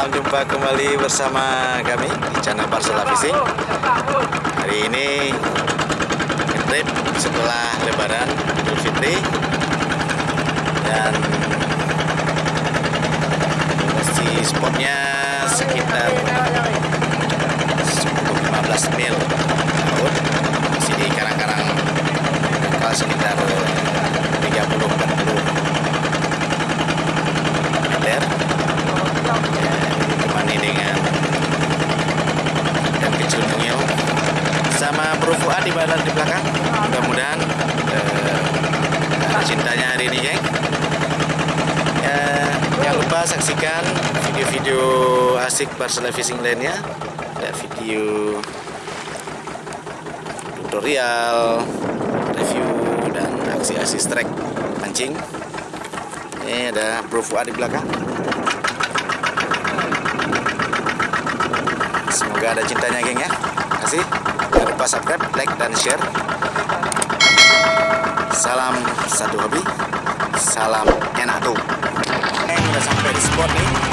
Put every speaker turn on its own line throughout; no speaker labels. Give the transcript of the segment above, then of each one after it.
Salam jumpa kembali bersama kami di channel Barcelona Fishing. Hari ini trip setelah Lebaran Idul Fitri dan lokasi spotnya sekitar 10-15 mil laut. Di sini karang-karang sekitar sama Bro Fuad di badan di belakang. Mudah-mudahan eh, cintanya hari ini geng ya, jangan lupa saksikan video-video asik Barcelona Fishing lainnya ada video tutorial review dan aksi-aksi strike mancing ini ada Bro Fuad di belakang. Semoga ada cintanya geng ya. Terima kasih. Lupa subscribe, like, dan share. Salam satu hobi. Salam enak tuh. Geng udah sampai di spot nih.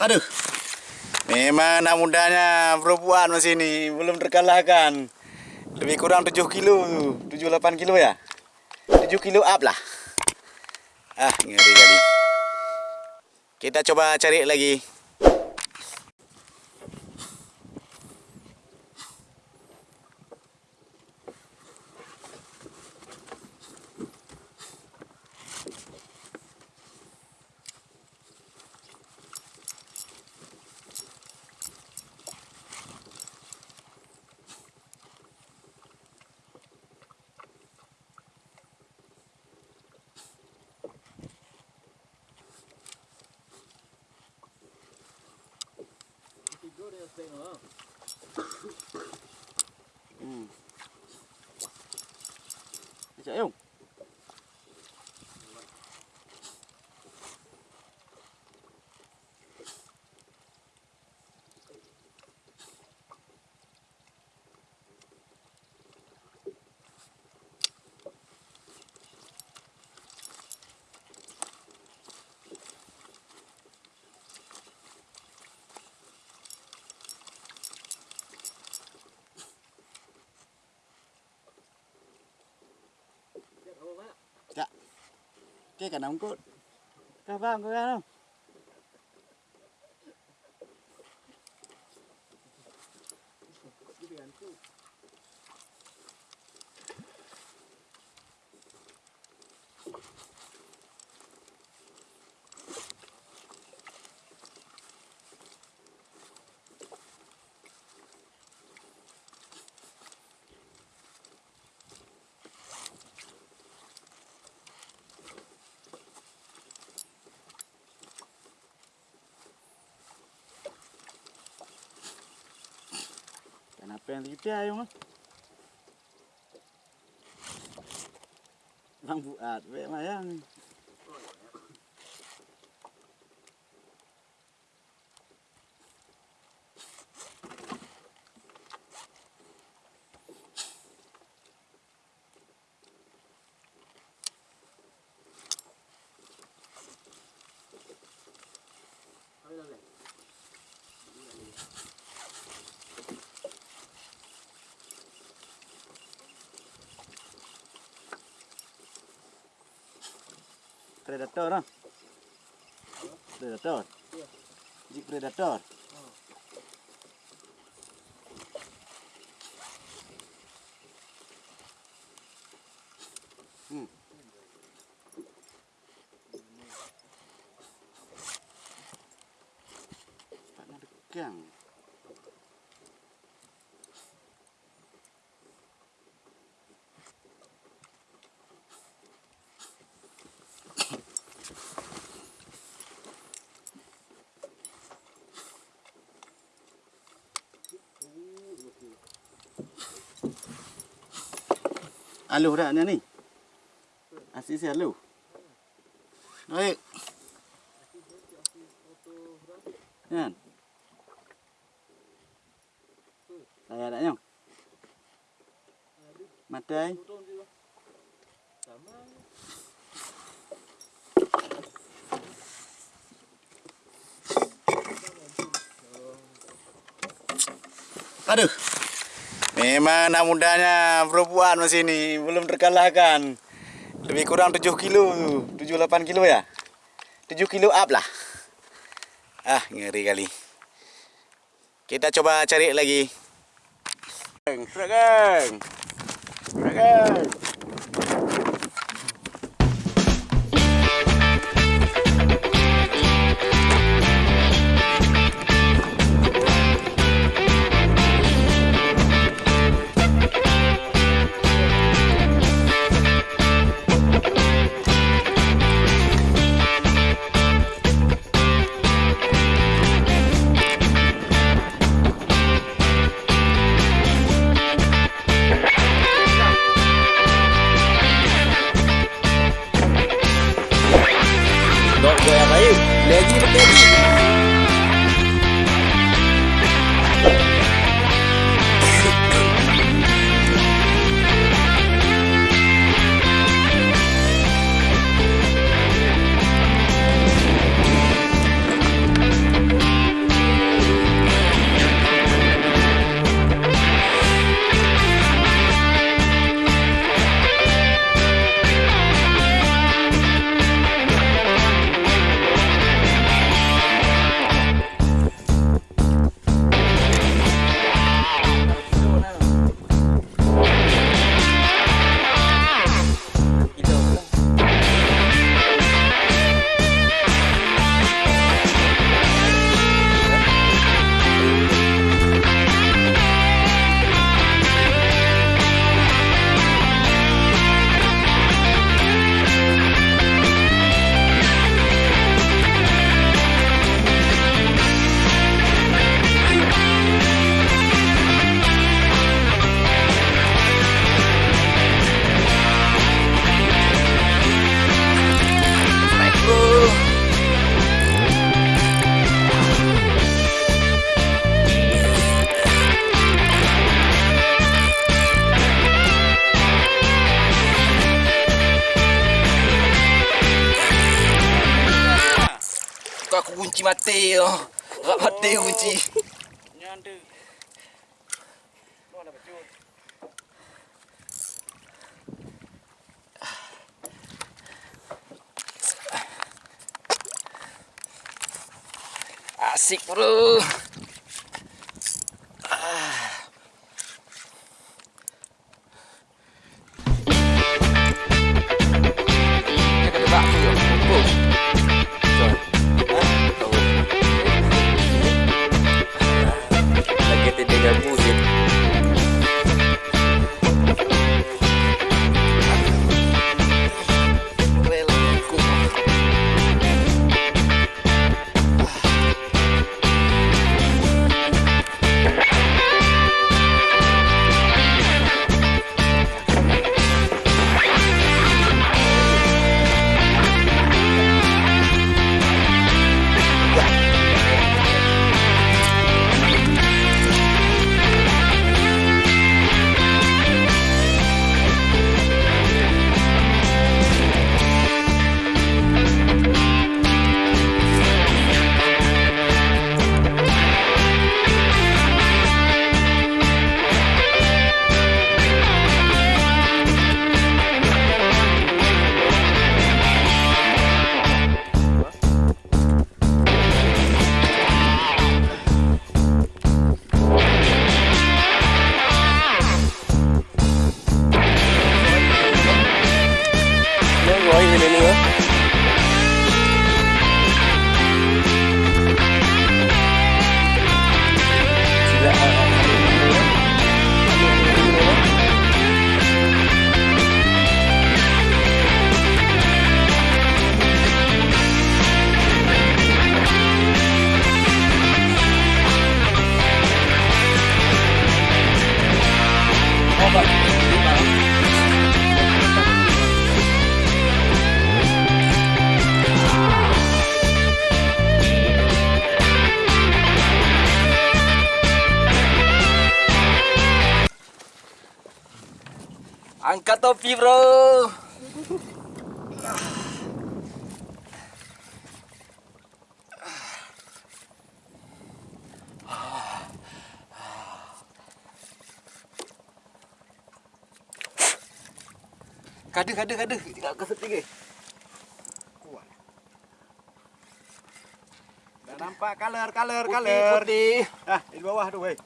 Aduh. Memang anak mudanya perempuan mas ini belum terkalahkan. Lebih kurang 7 kilo, 7-8 kilo ya. 7 kilo up lah. Ah, ngeri kali. Kita coba cari lagi. ừ. Dễ không? cây cả nóng cốt Cà vàng có ra không? Kenapa yang kita ayo mah? Bang buat, Predator ah. Predator. Jik predator. Aluh dah ni ni. Asyik si aluh. Baik. Kan? Saya dah nyong. Matai. Aduh. Memang anak mudanya perempuan mas ini belum terkalahkan. Lebih kurang 7 kilo, 7-8 kilo ya. 7 kilo up lah. Ah, ngeri kali. Kita coba cari lagi. Geng, geng. Geng.
Lagi lagi. Kunci mati yo. Rak mati kunci. Asik bro. Dia Topi bro Kada kada kada Tidak keset lagi
Dah nampak color, color,
Putih
color.
putih
Ah, di bawah tu, weh.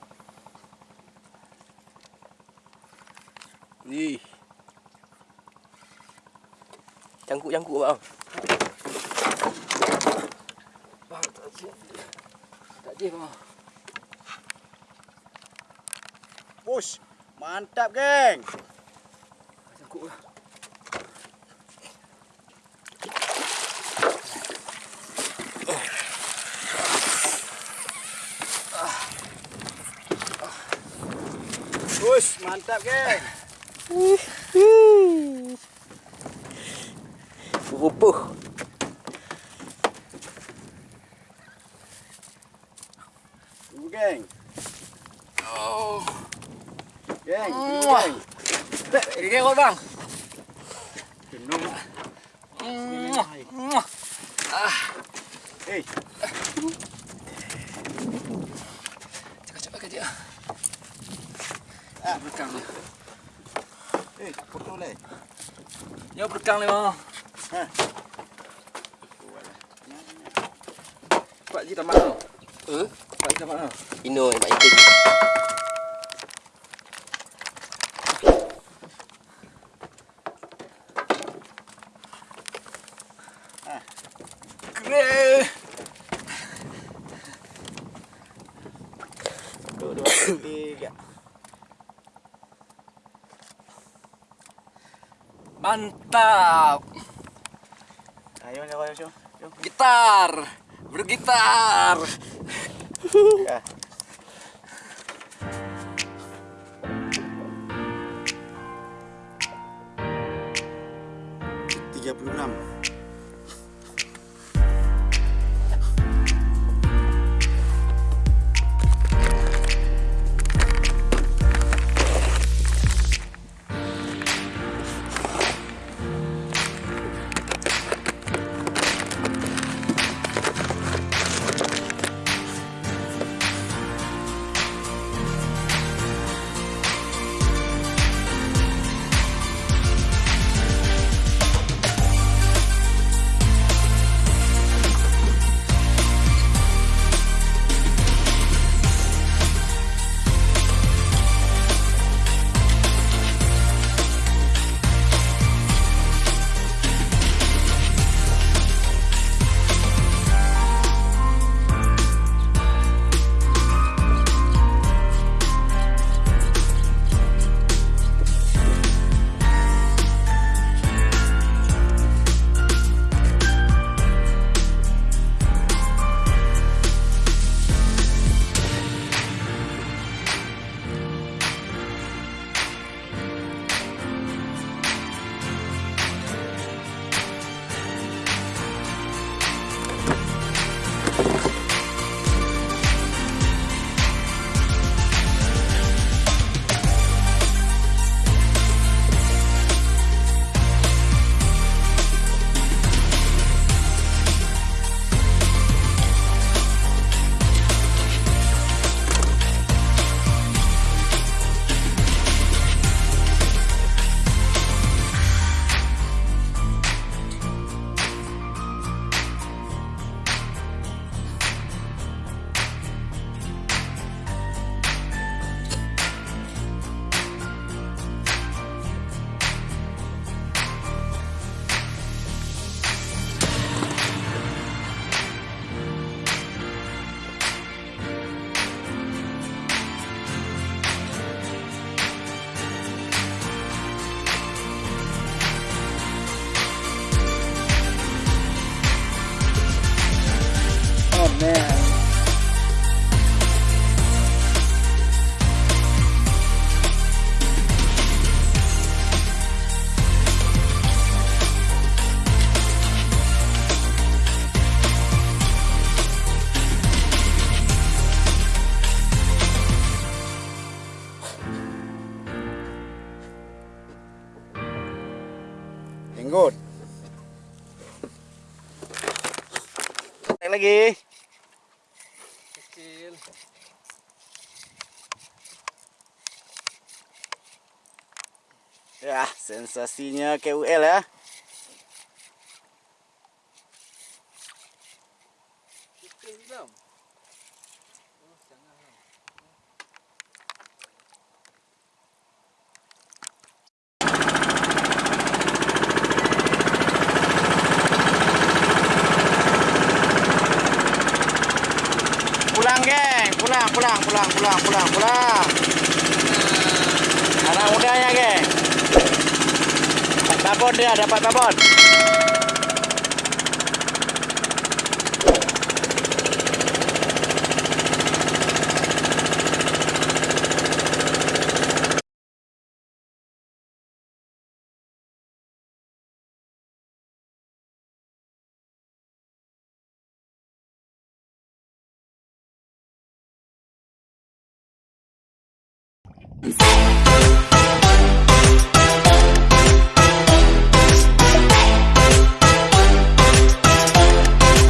Ih. Cangkuk-cangkuk bang. Bang tak je. Tak je bang.
Push. Mantap, geng.
Cangkuk lah.
Mantap, geng.
Выбух. Гэнь. Гэнь, гэнь.
Регулан.
Pak Ji?
Hmm?
Pak Ji?
Ino yang Pak
tiga.
Mantap.
Ayo, ayo, ayo, ayo. Ayo.
Gitar. Bergitar.
Tiga puluh enam. Jenggot. Naik lagi.
Kecil.
Ya, sensasinya KUL ya.
Kecil bang. Oh, jangan. bang.
Pulang, geng. Pulang, pulang, pulang, pulang. Anak mudanya, geng. Babon dia, dapat babon.